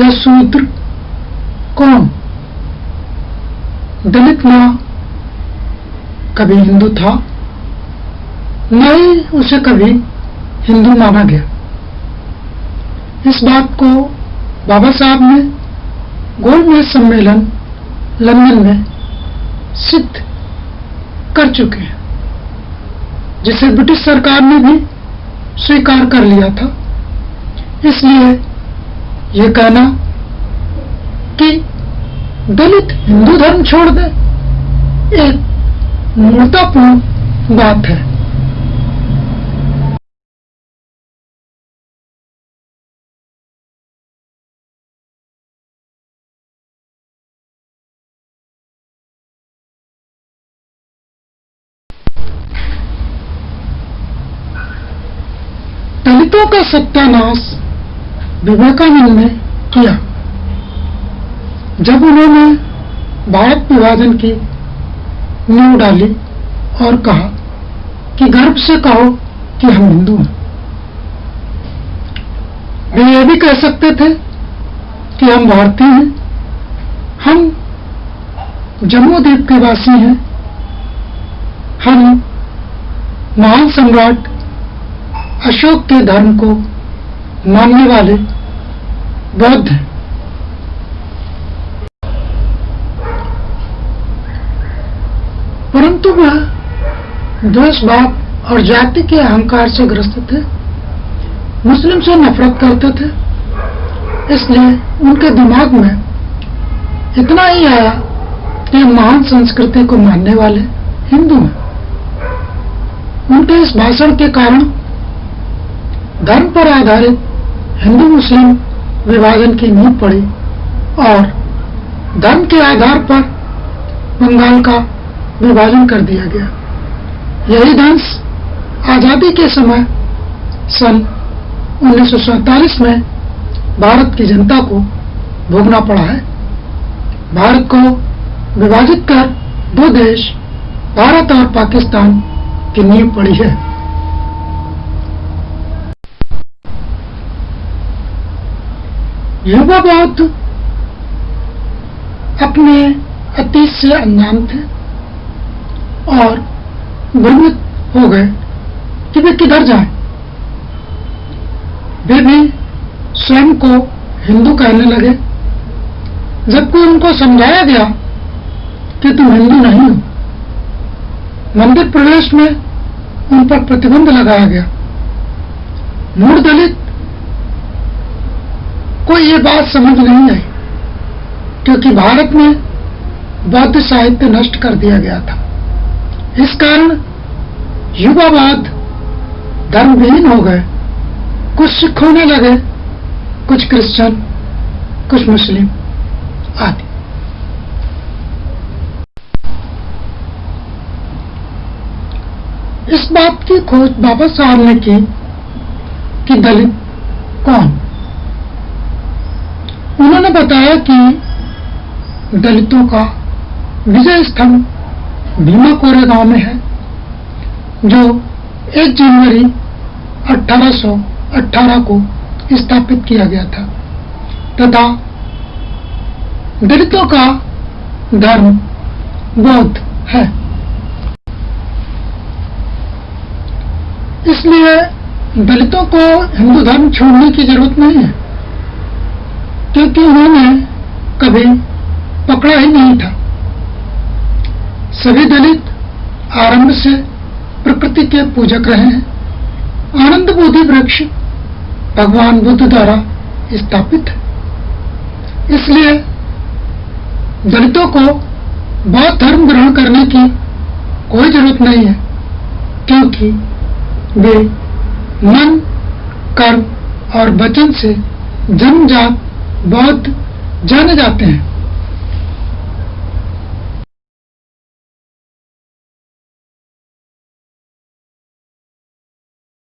या शूद्र कौन? दलित ना? कभी हिंदू था? न ही उसे कभी हिंदू माना गया। इस बात को बाबा साहब ने गोलमेज सम्मेलन लंदन में सिद्ध कर चुके हैं, जिसे ब्रिटिश सरकार ने भी स्वीकार कर लिया था। इसलिए ये कहना कि दलित हिंदू धर्म छोड़ दे एक मूर्तापूर्ण बात है। दलितों का सत्यानाश विवेकानंद ने किया। जब उन्होंने भारत विभाजन की नींव डाली और कहा कि गर्व से कहो कि हम हिंदू हैं। वे ये भी कह सकते थे कि हम भारतीय हैं। हम जम्मू द्वीप के वासी हैं। हम महान सम्राट अशोक के धर्म को मानने वाले बौद्ध। परंतु वह द्वेषभाव और जाति के अहंकार से ग्रस्त थे। मुस्लिम से नफरत करते थे। इसलिए उनके दिमाग में इतना ही आया कि महान संस्कृति को मानने वाले हिंदू हैं। उनके इस भाषण के कारण धर्म पर आधारित हिंदू मुस्लिम विभाजन की नींव पड़ी और धर्म के आधार पर बंगाल का विभाजन कर दिया गया। यही दंश आज़ादी के समय सन उन्नीस में भारत की जनता को भोगना पड़ा है। भारत को विभाजित कर दो देश, भारत और पाकिस्तान की नींव पड़ी है। युवा बौद्ध अपने अतीत से अनजान थे। और भ्रमित हो गए कि वे किधर जाएँ। वे भी स्वयं को हिंदू कहने लगे। जबकि उनको समझाया गया कि तुम हिंदू नहीं हो। मंदिर प्रवेश में उन पर प्रतिबंध लगाया गया। मूल दलित को ये बात समझ नहीं आई, क्योंकि भारत में बौद्ध साहित्य नष्ट कर दिया गया था। इस कारण युवावाद धर्मविहीन हो गए। कुछ सिख होने लगे, कुछ क्रिश्चियन, कुछ मुस्लिम आदि। इस बात की खोज बाबा साहब ने की कि दलित कौन? बताया कि दलितों का विजय स्तंभ भीमा कोरेगांव में है, जो 1 जनवरी 1818 को स्थापित किया गया था। तथा दलितों का धर्म बौद्ध है। इसलिए दलितों को हिंदू धर्म छोड़ने की ज़रूरत नहीं है। क्योंकि उन्होंने कभी पकड़ा ही नहीं था। सभी दलित आरंभ से प्रकृति के पूजक रहे हैं। आनंद बोधि वृक्ष भगवान बुद्ध द्वारा स्थापित है। इसलिए दलितों को बौद्ध धर्म ग्रहण करने की कोई ज़रूरत नहीं है, क्योंकि वे मन, कर्म और वचन से जन्मजात बौद्ध जाने जाते हैं।